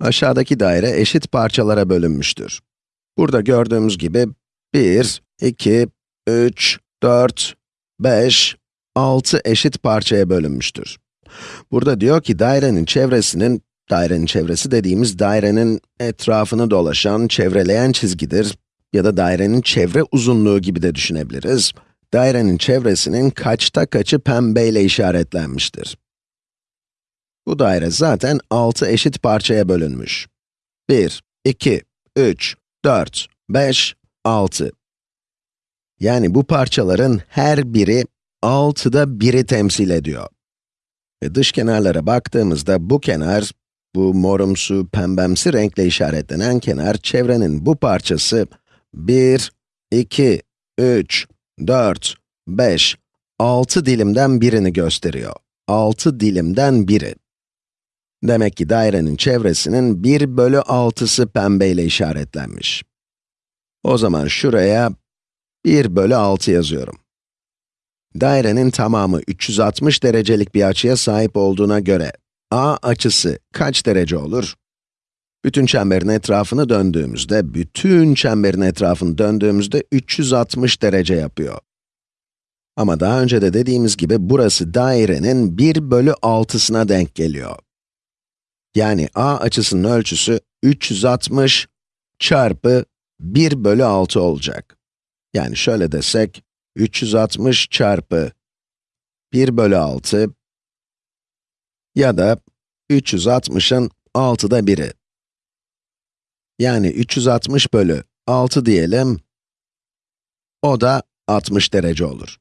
Aşağıdaki daire eşit parçalara bölünmüştür. Burada gördüğümüz gibi 1, 2, 3, 4, 5, 6 eşit parçaya bölünmüştür. Burada diyor ki dairenin çevresinin, dairenin çevresi dediğimiz dairenin etrafını dolaşan, çevreleyen çizgidir ya da dairenin çevre uzunluğu gibi de düşünebiliriz. Dairenin çevresinin kaçta kaçı pembeyle işaretlenmiştir. Bu daire zaten 6 eşit parçaya bölünmüş. 1, 2, 3, 4, 5, 6. Yani bu parçaların her biri 6'da 1'i temsil ediyor. Ve dış kenarlara baktığımızda bu kenar, bu morumsu, pembemsi renkle işaretlenen kenar, çevrenin bu parçası 1, 2, 3, 4, 5, 6 dilimden birini gösteriyor. 6 dilimden biri. Demek ki dairenin çevresinin 1 bölü 6'sı pembeyle işaretlenmiş. O zaman şuraya 1 bölü 6 yazıyorum. Dairenin tamamı 360 derecelik bir açıya sahip olduğuna göre, a açısı kaç derece olur? Bütün çemberin etrafını döndüğümüzde, bütün çemberin etrafını döndüğümüzde 360 derece yapıyor. Ama daha önce de dediğimiz gibi burası dairenin 1 bölü 6'sına denk geliyor. Yani a açısının ölçüsü 360 çarpı 1 bölü 6 olacak. Yani şöyle desek, 360 çarpı 1 bölü 6 ya da 360'ın 6'da 1'i. Yani 360 bölü 6 diyelim, o da 60 derece olur.